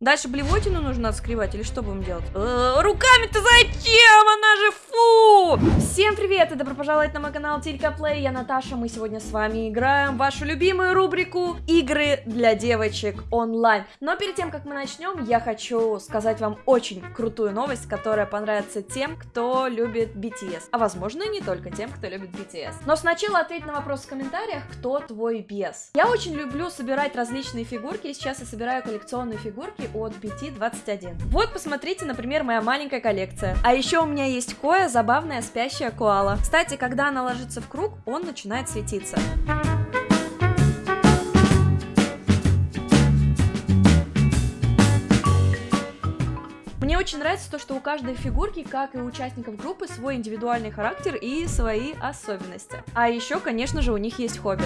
Дальше блевотину нужно отскребать или что будем делать? Э, Руками-то зачем? Она же фу! Всем привет и добро пожаловать на мой канал Тилька Плей. Я Наташа, мы сегодня с вами играем в вашу любимую рубрику Игры для девочек онлайн. Но перед тем, как мы начнем, я хочу сказать вам очень крутую новость, которая понравится тем, кто любит BTS. А возможно и не только тем, кто любит BTS. Но сначала ответь на вопрос в комментариях, кто твой бес. Я очень люблю собирать различные фигурки, сейчас я собираю коллекционные фигурки от BT21. Вот, посмотрите, например, моя маленькая коллекция. А еще у меня есть Коя, забавная спящая коала. Кстати, когда она ложится в круг, он начинает светиться. Мне очень нравится то, что у каждой фигурки, как и у участников группы, свой индивидуальный характер и свои особенности. А еще, конечно же, у них есть хобби.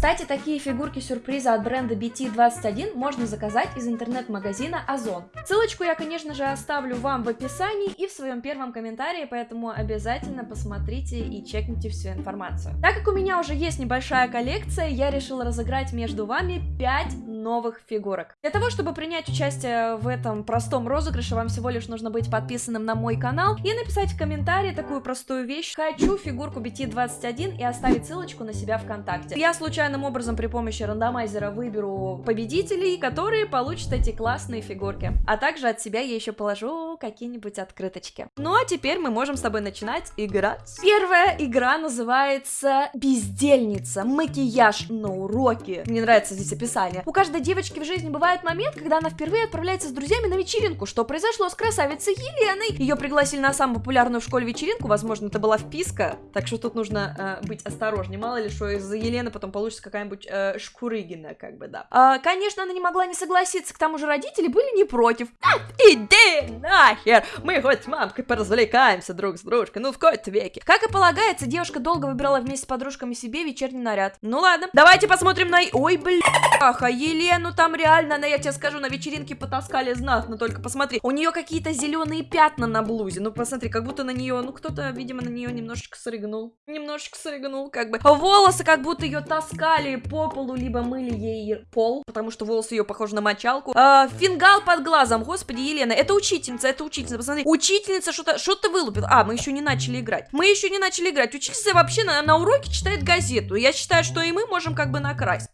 Кстати, такие фигурки сюрприза от бренда BT21 можно заказать из интернет-магазина Озон. Ссылочку я, конечно же, оставлю вам в описании и в своем первом комментарии, поэтому обязательно посмотрите и чекните всю информацию. Так как у меня уже есть небольшая коллекция, я решила разыграть между вами 5 новых фигурок. Для того, чтобы принять участие в этом простом розыгрыше, вам всего лишь нужно быть подписанным на мой канал и написать в комментарии такую простую вещь «Хочу фигурку BT21» и оставить ссылочку на себя ВКонтакте. Я случайным образом при помощи рандомайзера выберу победителей, которые получат эти классные фигурки. А также от себя я еще положу какие-нибудь открыточки. Ну а теперь мы можем с тобой начинать играть. Первая игра называется «Бездельница. Макияж на уроке». Мне нравится здесь описание. У каждого каждой девочки в жизни бывает момент, когда она впервые отправляется с друзьями на вечеринку. Что произошло с красавицей Еленой? Ее пригласили на самую популярную в школе вечеринку, возможно, это была вписка, так что тут нужно э, быть осторожнее. Мало ли, что из-за Елены потом получится какая-нибудь э, шкурыгина, как бы, да. А, конечно, она не могла не согласиться, к тому же родители были не против. А, иди нахер! Мы хоть с мамкой поразвлекаемся друг с дружкой, ну в кои-то веке. Как и полагается, девушка долго выбирала вместе с подружками себе вечерний наряд. Ну ладно, давайте посмотрим на... Ой, бляха, Елена Елену там реально, на, я тебе скажу, на вечеринке потаскали знатно, только посмотри. У нее какие-то зеленые пятна на блузе. Ну, посмотри, как будто на нее, ну, кто-то, видимо, на нее немножечко срыгнул. Немножечко срыгнул, как бы. Волосы как будто ее таскали по полу, либо мыли ей пол, потому что волосы ее похожи на мочалку. А, фингал под глазом, господи, Елена, это учительница, это учительница, посмотри. Учительница что-то что-то вылупила. А, мы еще не начали играть. Мы еще не начали играть. Учительница вообще на, на уроке читает газету. Я считаю, что и мы можем как бы накрасть.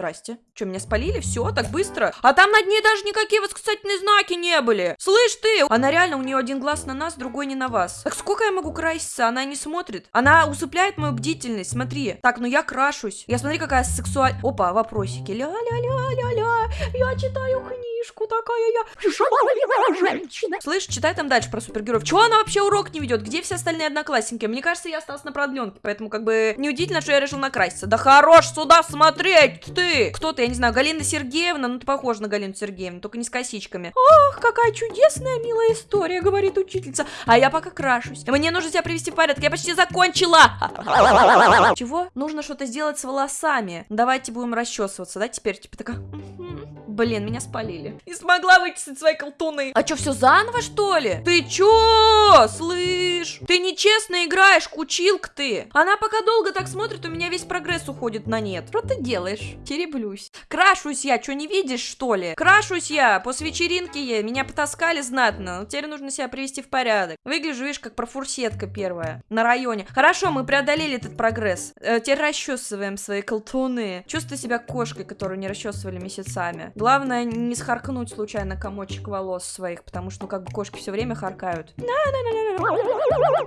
Здрасте. Что, меня спалили? Все, так быстро? А там над ней даже никакие восклицательные знаки не были. Слышь ты! Она реально, у нее один глаз на нас, другой не на вас. Так сколько я могу краситься? Она не смотрит. Она усыпляет мою бдительность, смотри. Так, ну я крашусь. Я смотри, какая сексуальная... Опа, вопросики. Ля-ля-ля-ля-ля. Я читаю книжку такая я. Женщина. Слышь, читай там дальше про супергероев. Чего она вообще урок не ведет? Где все остальные одноклассники? Мне кажется, я осталась на продленке, поэтому как бы неудивительно, что я решил накраситься. Да хорош сюда смотреть, ты! Кто ты? Я не знаю, Галина Сергеевна? Ну, ты похожа на Галину Сергеевну, только не с косичками. Ах, какая чудесная, милая история, говорит учительница. А я пока крашусь. Мне нужно себя привести в порядок, я почти закончила. Чего? Нужно что-то сделать с волосами. Давайте будем расчесываться, да, теперь? Типа такая... Блин, меня спалили. Не смогла вычистить свои колтуны. А что, все заново, что ли? Ты чё? Слышь? Ты нечестно играешь, кучилка ты. Она пока долго так смотрит, у меня весь прогресс уходит на нет. Что ты делаешь? Тереблюсь. Крашусь я, что не видишь, что ли? Крашусь я, после вечеринки я, меня потаскали знатно. Теперь нужно себя привести в порядок. Выгляжу, видишь, как профурсетка первая на районе. Хорошо, мы преодолели этот прогресс. Э, теперь расчесываем свои колтуны. Чувствую себя кошкой, которую не расчесывали месяцами. Главное не схаркнуть случайно комочек волос своих, потому что, ну, как бы кошки все время харкают.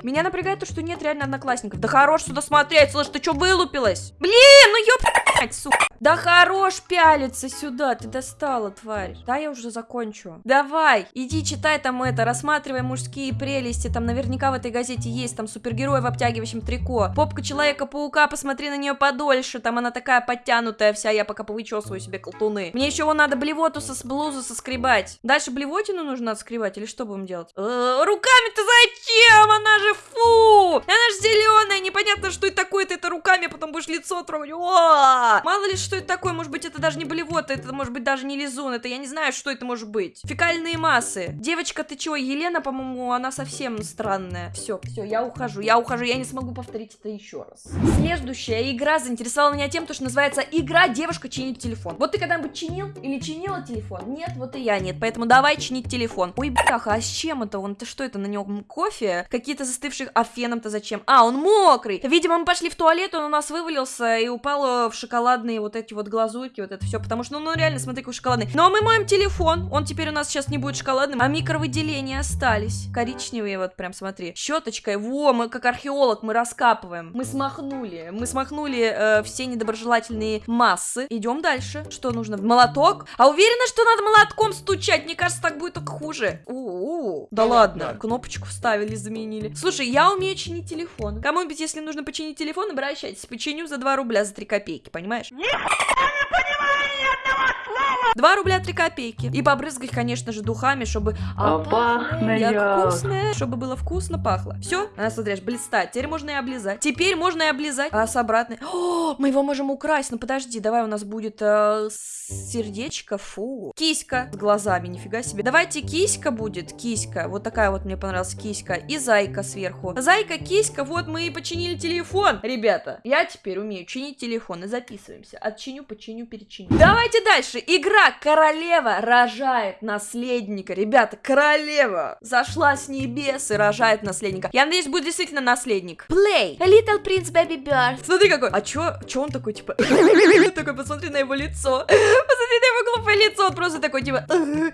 Меня напрягает то, что нет реально одноклассников. Да хорош сюда смотреть, слышь, ты что вылупилась? Блин, ну ёп... сука. Да хорош пялиться сюда, ты достала, тварь. Да, я уже закончу. Давай, иди читай там это, рассматривай мужские прелести. Там наверняка в этой газете есть, там супергерой в обтягивающем трико. Попка Человека-паука, посмотри на нее подольше. Там она такая подтянутая вся, я пока повычесываю себе колтуны. Мне еще вон надо блевоту со блузу соскребать. Дальше блевотину нужно отскребать или что будем делать? Э, руками-то зачем? Она же фу! Она же зеленая, непонятно, что это такое, ты это руками потом будешь лицо трогать. О! Мало ли что это такое, может быть это даже не блевота, это может быть даже не лизун, это я не знаю, что это может быть. Фекальные массы. Девочка, ты чего, Елена, по-моему, она совсем странная. Все, все, я ухожу, я ухожу, я не смогу повторить это еще раз. Следующая игра заинтересовала меня тем, что называется игра «Девушка чинит телефон». Вот ты когда-нибудь чинил или чинила телефон? Нет, вот и я нет, поэтому давай чинить телефон. Ой, бляха, а с чем это он? Ты что это на нем кофе? Какие-то застывших, а феном-то зачем? А, он мокрый. Видимо, мы пошли в туалет, он у нас вывалился и упал в шоколадные вот эти вот глазурки, вот это все, потому что, ну, ну реально, смотри, какой шоколадный. Ну, а мы моем телефон, он теперь у нас сейчас не будет шоколадным, а микровыделения остались. Коричневые вот прям, смотри. Щеточкой, во, мы как археолог, мы раскапываем. Мы смахнули, мы смахнули э, все недоброжелательные массы. Идем дальше. Что нужно? Молоток? А уверена, что надо молотком стучать? Мне кажется, так будет только хуже. У-у-у. Да ладно, кнопочку вставили, заменили. Слушай, я умею чинить телефон. Кому-нибудь, если нужно починить телефон, обращайтесь. Починю за 2 рубля, за 3 копейки, понимаешь? much. Yeah! 2 рубля 3 копейки. И побрызгать, конечно же, духами, чтобы... А пахнет. вкусное, чтобы было вкусно пахло. Все, она, смотришь, блистает. Теперь можно и облизать. Теперь можно и облизать. А с обратной... О, мы его можем украсть. Ну подожди, давай у нас будет э, сердечко. Фу. Киська с глазами, нифига себе. Давайте киська будет. Киська. Вот такая вот мне понравилась киська. И зайка сверху. Зайка, киська. Вот мы и починили телефон. Ребята, я теперь умею чинить телефон. И записываемся. Отчиню, починю, перечиню. Давайте дальше. Игра «Королева рожает наследника». Ребята, королева зашла с небес и рожает наследника. Я надеюсь, будет действительно наследник. Play. Little prince baby bird. Смотри какой. А чё, чё он такой, типа... такой, посмотри на его лицо. Посмотри на его глупое лицо. Он просто такой, типа...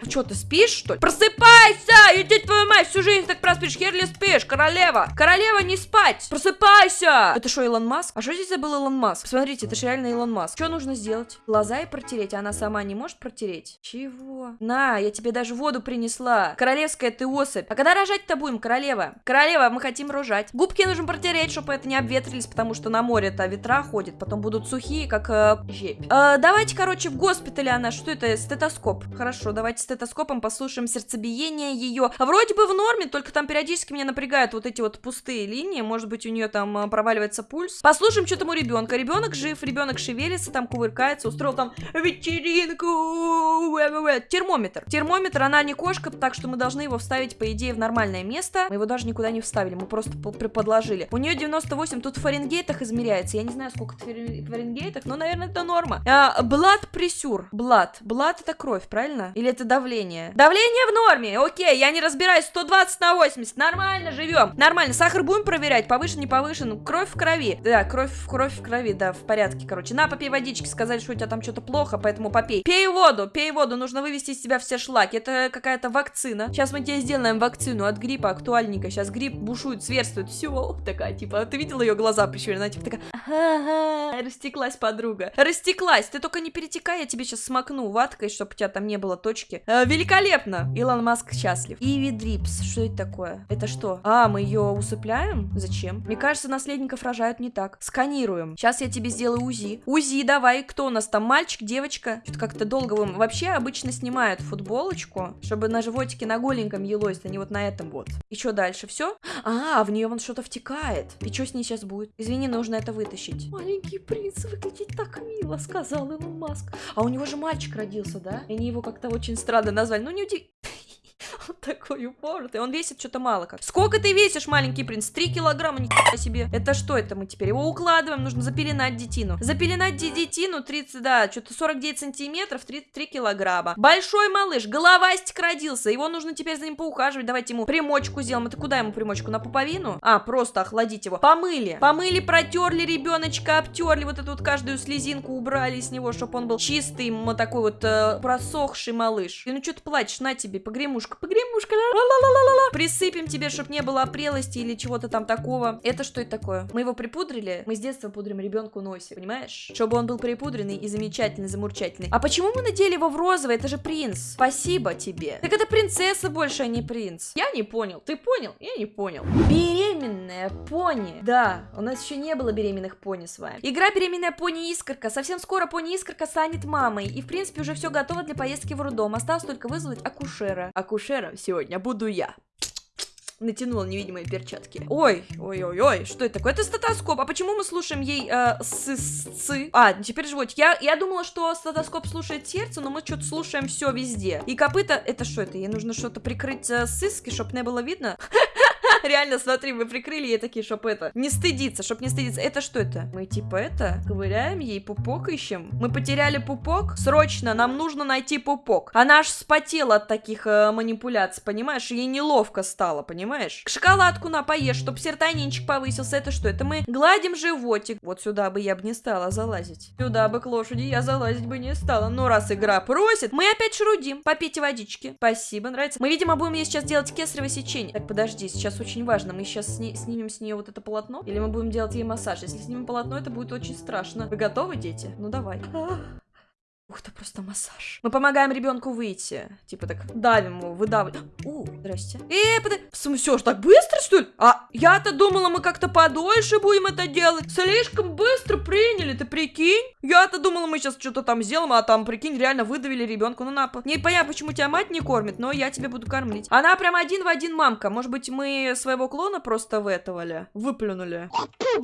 Чё, ты спишь, что ли? Просыпайся! Иди твою мать, всю жизнь так проспишь. Херли спишь, королева. Королева, не спать. Просыпайся! Это что, Илон Маск? А что здесь забыл Илон Маск? Смотрите, это же реально Илон Маск. Что нужно сделать? Глаза и протереть. Она сама не может протереть? Чего? На, я тебе даже воду принесла. Королевская ты особь. А когда рожать-то будем, королева? Королева, мы хотим рожать. Губки нужно протереть, чтобы это не обветрились, потому что на море-то ветра ходят, потом будут сухие, как э. Э, давайте, короче, в госпитале она, что это, стетоскоп. Хорошо, давайте стетоскопом послушаем сердцебиение ее. Вроде бы в норме, только там периодически меня напрягают вот эти вот пустые линии, может быть, у нее там э, проваливается пульс. Послушаем, что там у ребенка. Ребенок жив, ребенок шевелится, там кувыркается, устроил там вечеринку. Термометр. Термометр, она не кошка, так что мы должны его вставить, по идее, в нормальное место. Мы его даже никуда не вставили, мы просто подложили. У нее 98, тут в фаренгейтах измеряется. Я не знаю, сколько в фаренгейтах, но, наверное, это норма. Blood pressure. Blood. Blood это кровь, правильно? Или это давление? Давление в норме. Окей, я не разбираюсь. 120 на 80. Нормально живем. Нормально. Сахар будем проверять? Повышен, не повышен? Кровь в крови. Да, кровь, кровь в крови, да, в порядке, короче. На, попей водички. Сказали, что у тебя там что-то плохо, поэтому попей. Пей воду, пей воду. Нужно вывести из себя все шлаки. Это какая-то вакцина. Сейчас мы тебе сделаем вакцину от гриппа актуальненько. Сейчас грипп бушует, зверствует. Все, такая, типа, ты видела ее глаза прищуренные? Она типа такая, ага, растеклась подруга. Растеклась. Ты только не перетекай, я тебе сейчас смакну ваткой, чтобы у тебя там не было точки. Э, великолепно. Илон Маск счастлив. IV drips. Что это такое? Это что? А, мы ее усыпляем? Зачем? Мне кажется, наследников рожают не так. Сканируем. Сейчас я тебе сделаю УЗИ. УЗИ давай. Кто у нас там? Мальчик, девочка? Что-то как-то долго вы... Вообще обычно снимают футболочку, чтобы на животике на голеньком елось, а не вот на этом вот. И что дальше? Все? А, в нее вон что-то втекает. И что с ней сейчас будет? Извини, нужно это вытащить. Маленький принц выглядит так мило, сказал Илон Маск. А у него же мальчик родился, да? И они его как-то очень странно назвали. Ну, не удивительно. Такой упоротый. Он весит что-то мало как. Сколько ты весишь, маленький принц? Три килограмма, ни себе. Это что это мы теперь? Его укладываем, нужно запеленать детину. Запеленать детину 30, да, что-то 49 сантиметров, 33 килограмма. Большой малыш, головастик родился. Его нужно теперь за ним поухаживать. Давайте ему примочку сделаем. Это куда ему примочку? На пуповину? А, просто охладить его. Помыли. Помыли, протерли ребеночка, обтерли вот эту вот каждую слезинку, убрали с него, чтобы он был чистый, такой вот э, просохший малыш. И ну что ты плачешь? На тебе, погремушка, погремушка погремушка. Ла-ла-ла-ла-ла. Присыпем тебе, чтобы не было опрелости или чего-то там такого. Это что это такое? Мы его припудрили? Мы с детства пудрим ребенку носик, понимаешь? Чтобы он был припудренный и замечательный, замурчательный. А почему мы надели его в розовый? Это же принц. Спасибо тебе. Так это принцесса больше, а не принц. Я не понял. Ты понял? Я не понял. Беременная пони. Да, у нас еще не было беременных пони с вами. Игра беременная пони Искорка. Совсем скоро пони Искорка станет мамой. И в принципе уже все готово для поездки в роддом. Осталось только вызвать акушера. Акушера сегодня буду я. натянула невидимые перчатки. Ой, ой-ой-ой, что это такое? Это стетоскоп. А почему мы слушаем ей э, с А, теперь животик. Я, я думала, что стетоскоп слушает сердце, но мы что-то слушаем все везде. И копыта, это что это? Ей нужно что-то прикрыть э, сыски, чтобы не было видно? Реально, смотри, мы прикрыли ей такие, чтоб это, не стыдиться, чтоб не стыдиться. Это что это? Мы типа это, ковыряем ей пупок ищем. Мы потеряли пупок? Срочно, нам нужно найти пупок. Она аж спотела от таких э, манипуляций, понимаешь? Ей неловко стало, понимаешь? Шоколадку на поешь, чтоб серотонинчик повысился. Это что? Это мы гладим животик. Вот сюда бы я бы не стала залазить. Сюда бы к лошади я залазить бы не стала. Но раз игра просит, мы опять шрудим. Попейте водички. Спасибо, нравится. Мы, видимо, будем ей сейчас делать кесарево сечение. Так, подожди, сейчас очень важно. Мы сейчас сни снимем с нее вот это полотно? Или мы будем делать ей массаж? Если снимем полотно, это будет очень страшно. Вы готовы, дети? Ну давай. Ух ты, просто массаж. Мы помогаем ребенку выйти. Типа так давим его, выдавливаем. У, здрасте. Э, подожди. Все, ж так быстро, что ли? А я-то думала, мы как-то подольше будем это делать. Слишком быстро приняли, ты прикинь? Я-то думала, мы сейчас что-то там сделаем, а там, прикинь, реально выдавили ребенку. Ну, на, не понятно, почему тебя мать не кормит, но я тебе буду кормить. Она прям один в один мамка. Может быть, мы своего клона просто в этого ли? Выплюнули.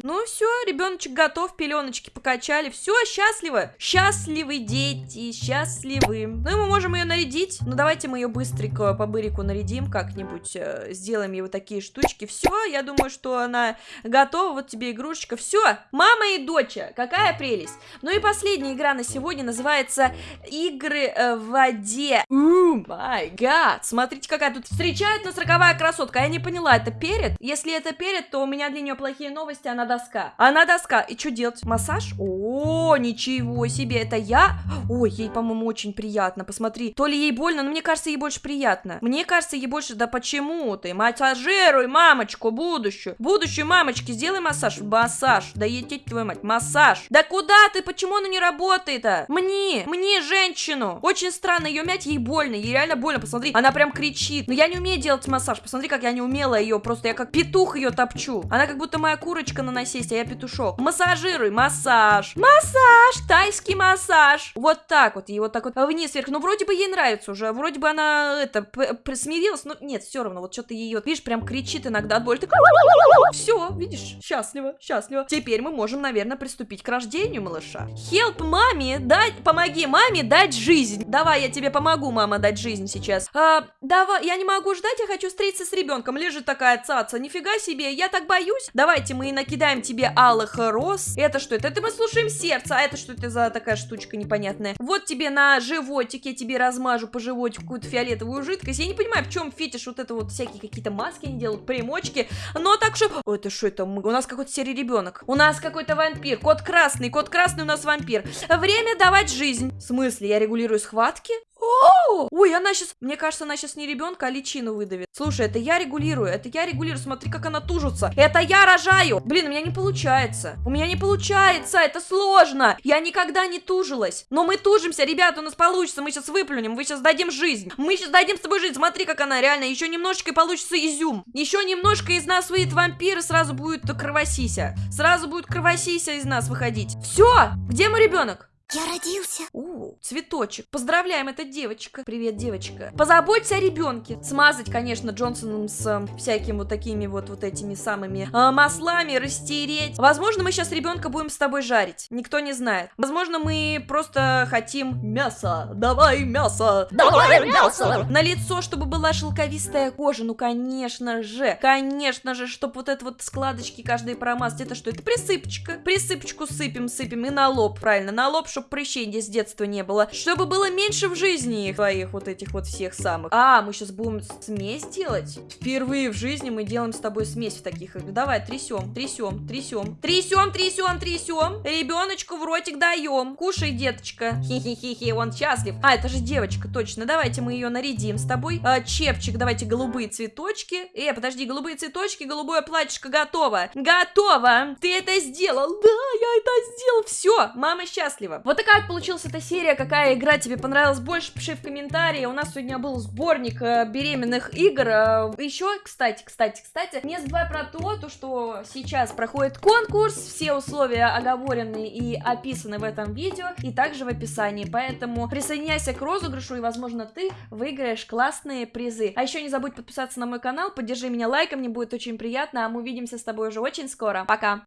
Ну, все, ребеночек готов, пеленочки покачали. Все, счастливо. Счастливый день дети счастливы. Ну и мы можем ее нарядить. Ну давайте мы ее быстренько по бырику нарядим как-нибудь. Э, сделаем ей вот такие штучки. Все, я думаю, что она готова. Вот тебе игрушечка. Все, мама и доча. Какая прелесть. Ну и последняя игра на сегодня называется Игры э, в воде. Май гад. Смотрите, какая тут встречает нас роковая красотка. Я не поняла, это перед? Если это перед, то у меня для нее плохие новости, она доска. Она доска. И что делать? Массаж? О, ничего себе, это я? Ой, ей, по-моему, очень приятно. Посмотри, то ли ей больно, но мне кажется, ей больше приятно. Мне кажется, ей больше... Да почему ты? Массажируй мамочку будущую. Будущую мамочки, сделай массаж. Массаж. Да едеть твою мать. Массаж. Да куда ты? Почему она не работает-то? Мне, мне, женщину. Очень странно, ее мять ей больно. Ей реально больно, посмотри. Она прям кричит. Но я не умею делать массаж. Посмотри, как я не умела ее. Просто я как петух ее топчу. Она как будто моя курочка на насесть, а я петушок. Массажируй. Массаж. Массаж. Тайский массаж. Вот вот так вот, и вот так вот вниз, вверх. Ну, вроде бы ей нравится уже, вроде бы она, это, смирилась, но нет, все равно, вот что-то ее, видишь, прям кричит иногда от боли. Так... Все, видишь, счастливо, счастливо. Теперь мы можем, наверное, приступить к рождению малыша. Help маме, дать, помоги маме дать жизнь. Давай, я тебе помогу, мама, дать жизнь сейчас. А, давай, я не могу ждать, я хочу встретиться с ребенком. Лежит такая цаца, нифига себе, я так боюсь. Давайте мы накидаем тебе алых роз. Это что это? Это мы слушаем сердце, а это что это за такая штучка непонятная? Непонятное. Вот тебе на животик, я тебе размажу по животику какую-то фиолетовую жидкость. Я не понимаю, в чем фетиш вот это вот всякие какие-то маски они делают, примочки. Но так что... О, это что это? У нас какой-то серый ребенок. У нас какой-то вампир. Кот красный, кот красный у нас вампир. Время давать жизнь. В смысле, я регулирую схватки? Ой, она сейчас... Мне кажется, она сейчас не ребенка, а личину выдавит. Слушай, это я регулирую, это я регулирую. Смотри, как она тужится. Это я рожаю. Блин, у меня не получается. У меня не получается, это сложно. Я никогда не тужилась. Но мы тужимся, ребята, у нас получится. Мы сейчас выплюнем, мы сейчас дадим жизнь. Мы сейчас дадим с тобой жизнь. Смотри, как она реально. Еще немножечко и получится изюм. Еще немножко из нас выйдет вампир, и сразу будет кровосися. Сразу будет кровосися из нас выходить. Все, где мой ребенок? Я родился. У, цветочек. Поздравляем, это девочка. Привет, девочка. Позаботься о ребенке. Смазать, конечно, Джонсоном с э, всякими вот такими вот вот этими самыми э, маслами, растереть. Возможно, мы сейчас ребенка будем с тобой жарить. Никто не знает. Возможно, мы просто хотим мясо. Давай мясо. Давай мясо. На лицо, чтобы была шелковистая кожа. Ну, конечно же. Конечно же, чтобы вот это вот складочки каждые промазать. Это что? Это присыпочка. Присыпочку сыпем, сыпем. И на лоб, правильно. На лоб, чтобы прыщей с детства не было. Чтобы было меньше в жизни твоих вот этих вот всех самых. А, мы сейчас будем смесь делать? Впервые в жизни мы делаем с тобой смесь в таких. Давай, трясем, трясем, трясем. Трясем, трясем, трясем. Ребеночку в ротик даем. Кушай, деточка. Хи-хи-хи-хи, он счастлив. А, это же девочка, точно. Давайте мы ее нарядим с тобой. А, чепчик, давайте голубые цветочки. Э, подожди, голубые цветочки, голубое платьишко готово. Готово. Ты это сделал. Да, я это сделал. Все, мама счастлива. Вот такая вот получилась эта серия, какая игра тебе понравилась больше, пиши в комментарии. У нас сегодня был сборник э, беременных игр. Э, еще, кстати, кстати, кстати, не забывай про то, то, что сейчас проходит конкурс, все условия оговорены и описаны в этом видео, и также в описании, поэтому присоединяйся к розыгрышу, и, возможно, ты выиграешь классные призы. А еще не забудь подписаться на мой канал, поддержи меня лайком, мне будет очень приятно, а мы увидимся с тобой уже очень скоро. Пока!